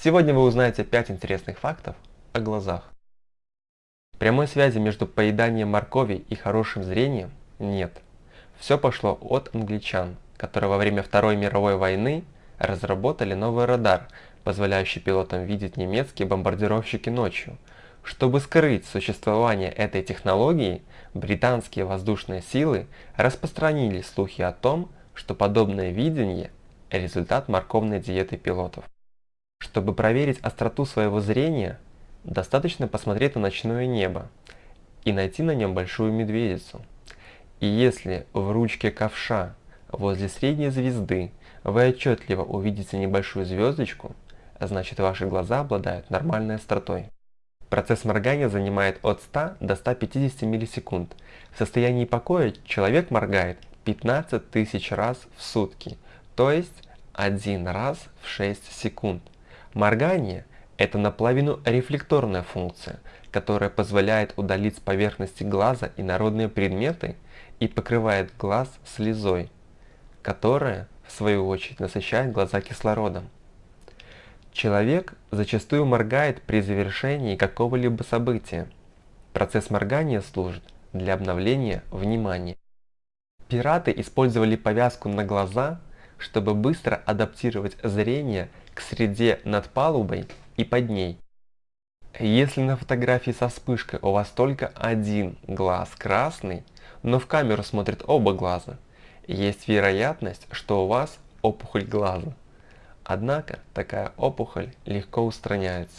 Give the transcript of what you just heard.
Сегодня вы узнаете 5 интересных фактов о глазах. Прямой связи между поеданием моркови и хорошим зрением нет. Все пошло от англичан, которые во время Второй мировой войны разработали новый радар, позволяющий пилотам видеть немецкие бомбардировщики ночью. Чтобы скрыть существование этой технологии, британские воздушные силы распространили слухи о том, что подобное видение – результат морковной диеты пилотов. Чтобы проверить остроту своего зрения, достаточно посмотреть на ночное небо и найти на нем большую медведицу. И если в ручке ковша возле средней звезды вы отчетливо увидите небольшую звездочку, значит ваши глаза обладают нормальной остротой. Процесс моргания занимает от 100 до 150 миллисекунд. В состоянии покоя человек моргает 15 тысяч раз в сутки, то есть один раз в 6 секунд. Моргание – это наполовину рефлекторная функция, которая позволяет удалить с поверхности глаза инородные предметы и покрывает глаз слезой, которая, в свою очередь, насыщает глаза кислородом. Человек зачастую моргает при завершении какого-либо события. Процесс моргания служит для обновления внимания. Пираты использовали повязку на глаза, чтобы быстро адаптировать зрение к среде над палубой и под ней. Если на фотографии со вспышкой у вас только один глаз красный, но в камеру смотрят оба глаза, есть вероятность, что у вас опухоль глаза. Однако такая опухоль легко устраняется.